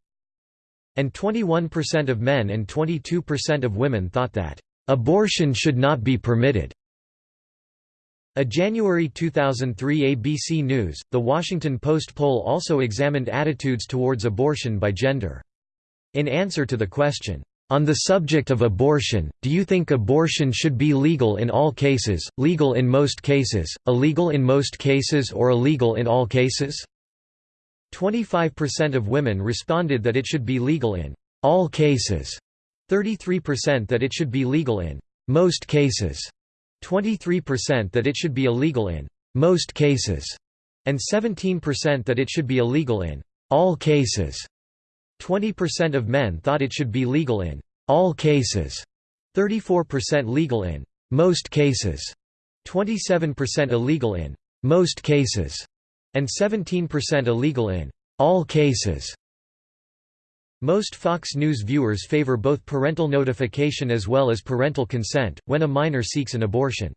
And 21% of men and 22% of women thought that, "...abortion should not be permitted." A January 2003 ABC News, The Washington Post poll also examined attitudes towards abortion by gender. In answer to the question, on the subject of abortion, do you think abortion should be legal in all cases, legal in most cases, illegal in most cases or illegal in all cases? 25% of women responded that it should be legal in all cases, 33% that it should be legal in most cases, 23% that it should be illegal in most cases, and 17% that it should be illegal in all cases. 20% of men thought it should be legal in all cases, 34% legal in most cases, 27% illegal in most cases, and 17% illegal in all cases. Most Fox News viewers favor both parental notification as well as parental consent, when a minor seeks an abortion.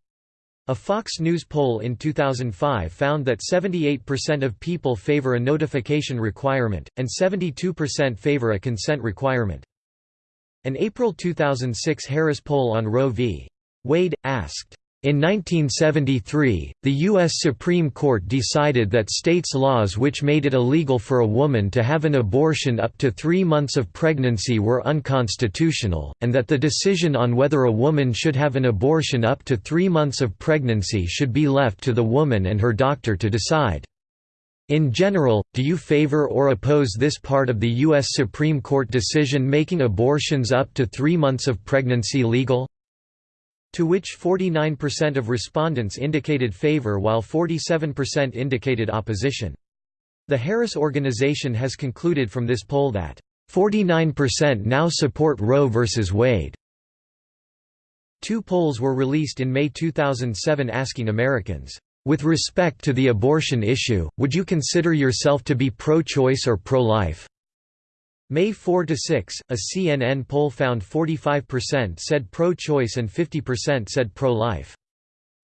A Fox News poll in 2005 found that 78% of people favor a notification requirement, and 72% favor a consent requirement. An April 2006 Harris poll on Roe v. Wade, asked, in 1973, the U.S. Supreme Court decided that states' laws which made it illegal for a woman to have an abortion up to three months of pregnancy were unconstitutional, and that the decision on whether a woman should have an abortion up to three months of pregnancy should be left to the woman and her doctor to decide. In general, do you favor or oppose this part of the U.S. Supreme Court decision making abortions up to three months of pregnancy legal? To which 49% of respondents indicated favor while 47% indicated opposition. The Harris Organization has concluded from this poll that 49% now support Roe v. Wade. Two polls were released in May 2007 asking Americans, "...with respect to the abortion issue, would you consider yourself to be pro-choice or pro-life?" May 4–6, a CNN poll found 45% said pro-choice and 50% said pro-life.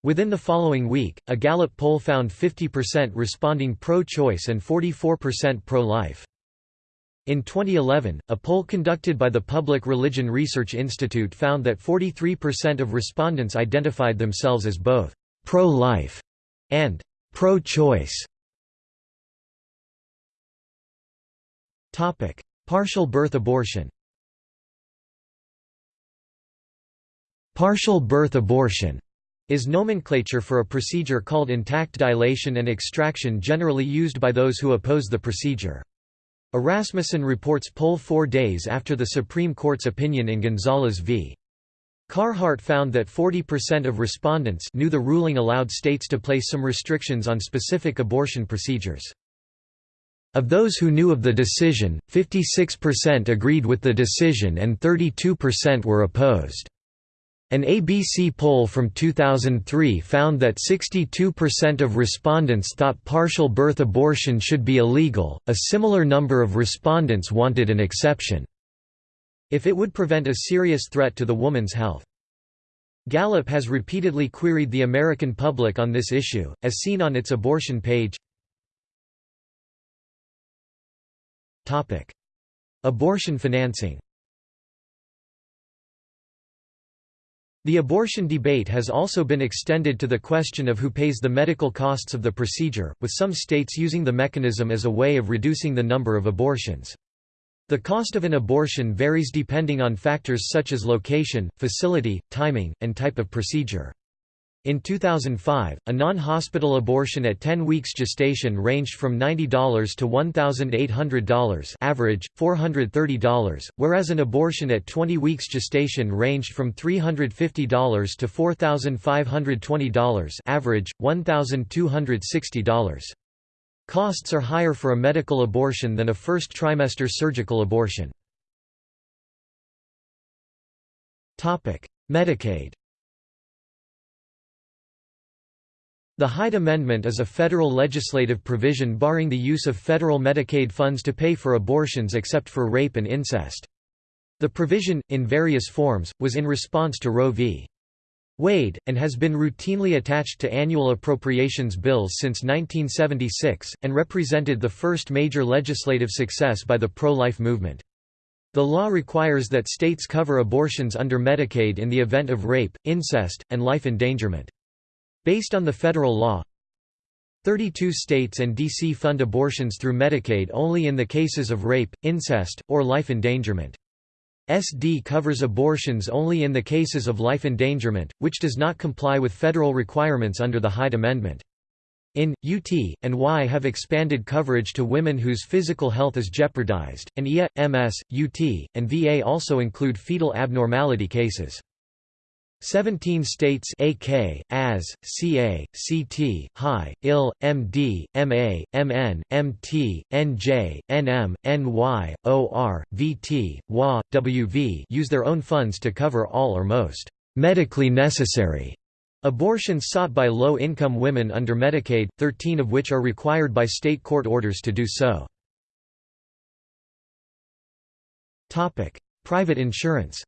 Within the following week, a Gallup poll found 50% responding pro-choice and 44% pro-life. In 2011, a poll conducted by the Public Religion Research Institute found that 43% of respondents identified themselves as both pro-life and pro-choice. Topic: Partial birth abortion Partial birth abortion is nomenclature for a procedure called intact dilation and extraction generally used by those who oppose the procedure. A Rasmussen reports poll four days after the Supreme Court's opinion in Gonzales v. Carhart found that 40% of respondents knew the ruling allowed states to place some restrictions on specific abortion procedures. Of those who knew of the decision, 56% agreed with the decision and 32% were opposed. An ABC poll from 2003 found that 62% of respondents thought partial birth abortion should be illegal, a similar number of respondents wanted an exception. If it would prevent a serious threat to the woman's health. Gallup has repeatedly queried the American public on this issue, as seen on its abortion page. Abortion financing The abortion debate has also been extended to the question of who pays the medical costs of the procedure, with some states using the mechanism as a way of reducing the number of abortions. The cost of an abortion varies depending on factors such as location, facility, timing, and type of procedure. In 2005, a non-hospital abortion at 10 weeks gestation ranged from $90 to $1,800 average, $430, whereas an abortion at 20 weeks gestation ranged from $350 to $4,520 average, $1,260. Costs are higher for a medical abortion than a first trimester surgical abortion. Medicaid The Hyde Amendment is a federal legislative provision barring the use of federal Medicaid funds to pay for abortions except for rape and incest. The provision, in various forms, was in response to Roe v. Wade, and has been routinely attached to annual appropriations bills since 1976, and represented the first major legislative success by the pro-life movement. The law requires that states cover abortions under Medicaid in the event of rape, incest, and life endangerment. Based on the federal law, 32 states and D.C. fund abortions through Medicaid only in the cases of rape, incest, or life endangerment. SD covers abortions only in the cases of life endangerment, which does not comply with federal requirements under the Hyde Amendment. In, UT, and Y have expanded coverage to women whose physical health is jeopardized, and IA, MS, UT, and VA also include fetal abnormality cases. 17 states AK, AS, CA, CT, HI, IL, MD, MA, MN, MT, NJ, NM, NY, OR, VT, WA, WV use their own funds to cover all or most medically necessary abortions sought by low-income women under Medicaid, 13 of which are required by state court orders to do so. Private insurance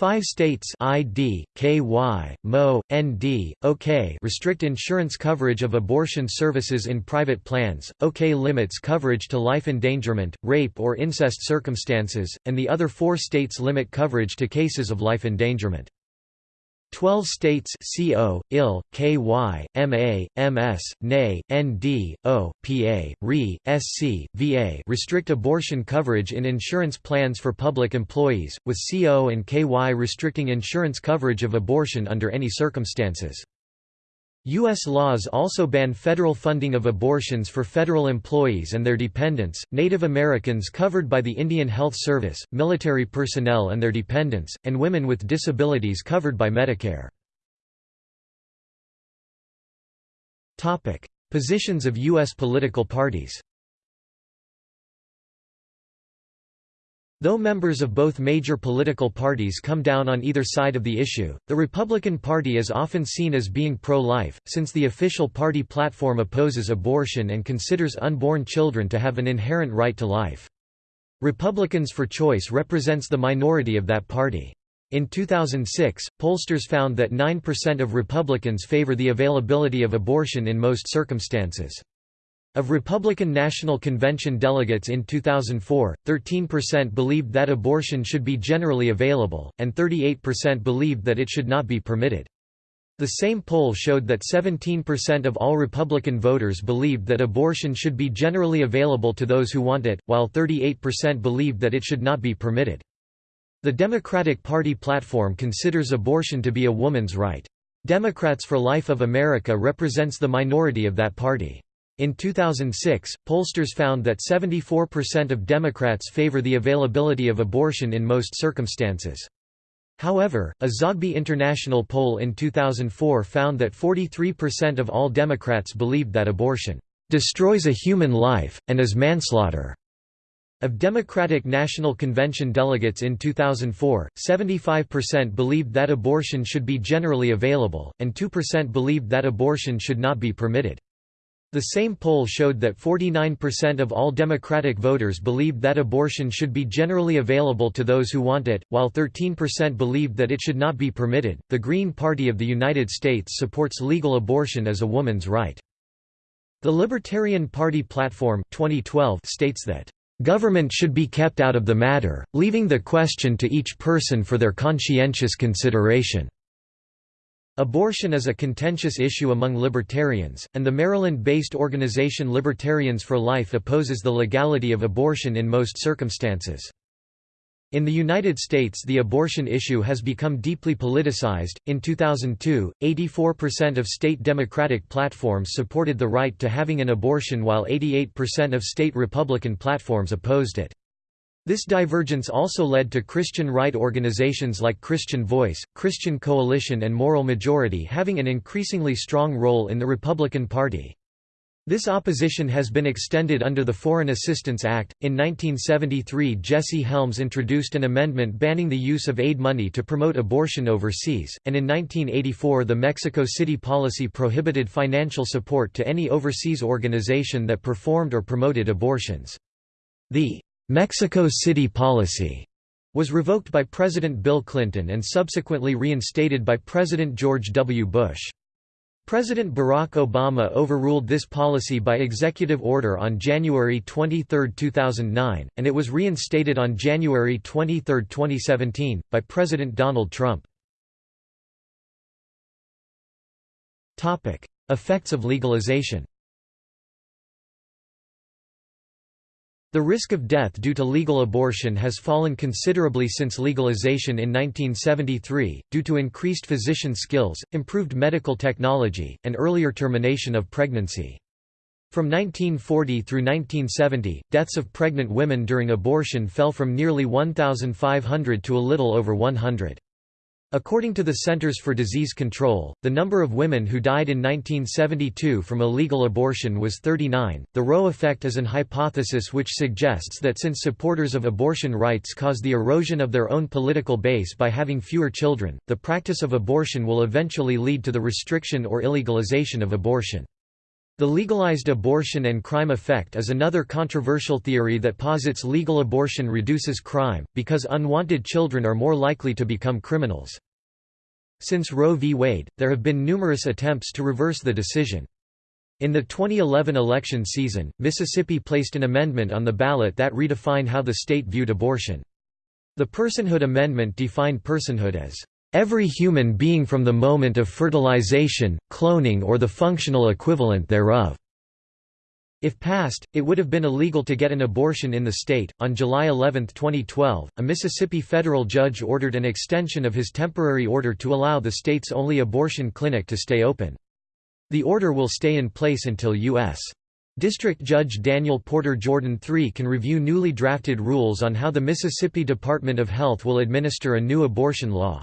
Five states ID, KY, MO, ND, OK restrict insurance coverage of abortion services in private plans, OK limits coverage to life endangerment, rape or incest circumstances, and the other four states limit coverage to cases of life endangerment. 12 states CO, IL, KY, MA, MS, NA, ND, O, PA, RE, SC, VA restrict abortion coverage in insurance plans for public employees, with CO and KY restricting insurance coverage of abortion under any circumstances. U.S. laws also ban federal funding of abortions for federal employees and their dependents, Native Americans covered by the Indian Health Service, military personnel and their dependents, and women with disabilities covered by Medicare. Positions of U.S. political parties Though members of both major political parties come down on either side of the issue, the Republican Party is often seen as being pro-life, since the official party platform opposes abortion and considers unborn children to have an inherent right to life. Republicans for Choice represents the minority of that party. In 2006, pollsters found that 9% of Republicans favor the availability of abortion in most circumstances. Of Republican National Convention delegates in 2004, 13% believed that abortion should be generally available, and 38% believed that it should not be permitted. The same poll showed that 17% of all Republican voters believed that abortion should be generally available to those who want it, while 38% believed that it should not be permitted. The Democratic Party platform considers abortion to be a woman's right. Democrats for Life of America represents the minority of that party. In 2006, pollsters found that 74% of Democrats favor the availability of abortion in most circumstances. However, a Zogby International poll in 2004 found that 43% of all Democrats believed that abortion destroys a human life, and is manslaughter. Of Democratic National Convention delegates in 2004, 75% believed that abortion should be generally available, and 2% believed that abortion should not be permitted. The same poll showed that 49% of all Democratic voters believed that abortion should be generally available to those who want it, while 13% believed that it should not be permitted. The Green Party of the United States supports legal abortion as a woman's right. The Libertarian Party platform 2012 states that government should be kept out of the matter, leaving the question to each person for their conscientious consideration. Abortion is a contentious issue among libertarians, and the Maryland-based organization Libertarians for Life opposes the legality of abortion in most circumstances. In the United States, the abortion issue has become deeply politicized. In 2002, 84% of state Democratic platforms supported the right to having an abortion while 88% of state Republican platforms opposed it. This divergence also led to Christian right organizations like Christian Voice, Christian Coalition and Moral Majority having an increasingly strong role in the Republican Party. This opposition has been extended under the Foreign Assistance Act. In 1973, Jesse Helms introduced an amendment banning the use of aid money to promote abortion overseas, and in 1984, the Mexico City policy prohibited financial support to any overseas organization that performed or promoted abortions. The Mexico City policy was revoked by President Bill Clinton and subsequently reinstated by President George W. Bush. President Barack Obama overruled this policy by executive order on January 23, 2009, and it was reinstated on January 23, 2017, by President Donald Trump. Effects of legalization The risk of death due to legal abortion has fallen considerably since legalization in 1973, due to increased physician skills, improved medical technology, and earlier termination of pregnancy. From 1940 through 1970, deaths of pregnant women during abortion fell from nearly 1,500 to a little over 100. According to the Centers for Disease Control, the number of women who died in 1972 from illegal abortion was 39. The Roe effect is an hypothesis which suggests that since supporters of abortion rights cause the erosion of their own political base by having fewer children, the practice of abortion will eventually lead to the restriction or illegalization of abortion. The legalized abortion and crime effect is another controversial theory that posits legal abortion reduces crime, because unwanted children are more likely to become criminals. Since Roe v. Wade, there have been numerous attempts to reverse the decision. In the 2011 election season, Mississippi placed an amendment on the ballot that redefined how the state viewed abortion. The Personhood Amendment defined personhood as every human being from the moment of fertilization, cloning or the functional equivalent thereof. If passed, it would have been illegal to get an abortion in the state. On July 11, 2012, a Mississippi federal judge ordered an extension of his temporary order to allow the state's only abortion clinic to stay open. The order will stay in place until U.S. District Judge Daniel Porter Jordan III can review newly drafted rules on how the Mississippi Department of Health will administer a new abortion law.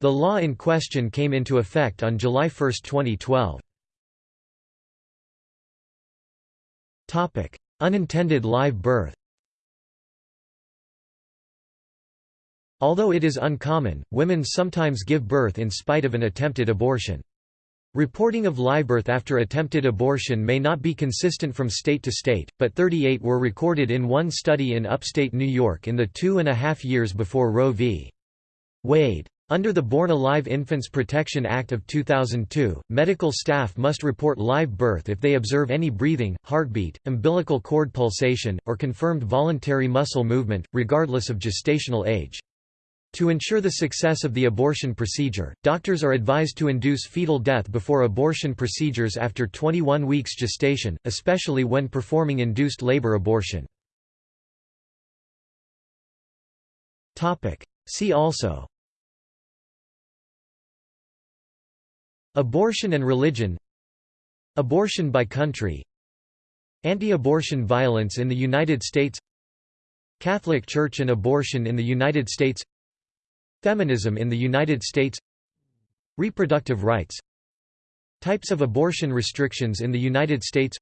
The law in question came into effect on July 1, 2012. Topic: Unintended live birth Although it is uncommon, women sometimes give birth in spite of an attempted abortion. Reporting of live birth after attempted abortion may not be consistent from state to state, but 38 were recorded in one study in upstate New York in the two and a half years before Roe v. Wade. Under the Born Alive Infants Protection Act of 2002, medical staff must report live birth if they observe any breathing, heartbeat, umbilical cord pulsation, or confirmed voluntary muscle movement, regardless of gestational age. To ensure the success of the abortion procedure, doctors are advised to induce fetal death before abortion procedures after 21 weeks gestation, especially when performing induced labor abortion. See also Abortion and religion. Abortion by country. Anti-abortion violence in the United States. Catholic Church and abortion in the United States. Feminism in the United States. Reproductive rights. Types of abortion restrictions in the United States.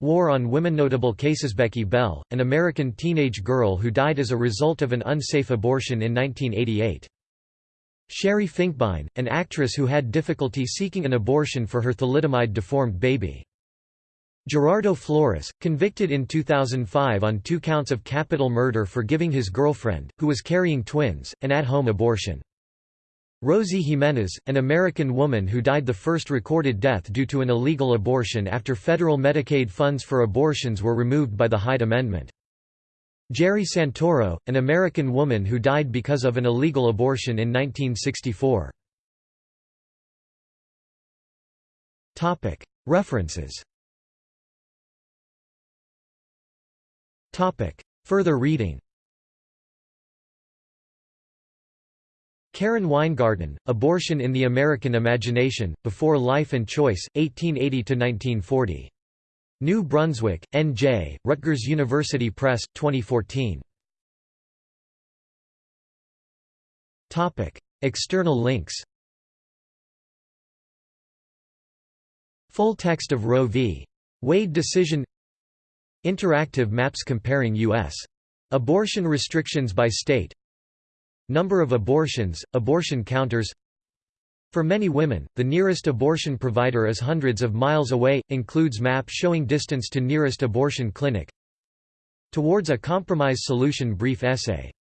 War on women. Notable cases Becky Bell, an American teenage girl who died as a result of an unsafe abortion in 1988 Sherri Finkbine, an actress who had difficulty seeking an abortion for her thalidomide-deformed baby. Gerardo Flores, convicted in 2005 on two counts of capital murder for giving his girlfriend, who was carrying twins, an at-home abortion. Rosie Jimenez, an American woman who died the first recorded death due to an illegal abortion after federal Medicaid funds for abortions were removed by the Hyde Amendment. Gerri Santoro, an American woman who died because of an illegal abortion in 1964. References Further reading Karen Weingarten, Abortion in the American Imagination, Before Life and Choice, 1880–1940. New Brunswick, N.J., Rutgers University Press, 2014. External links Full text of Roe v. Wade decision Interactive maps comparing U.S. abortion restrictions by state Number of abortions, abortion counters For many women, the nearest abortion provider is hundreds of miles away, includes map showing distance to nearest abortion clinic. Towards a Compromise Solution brief essay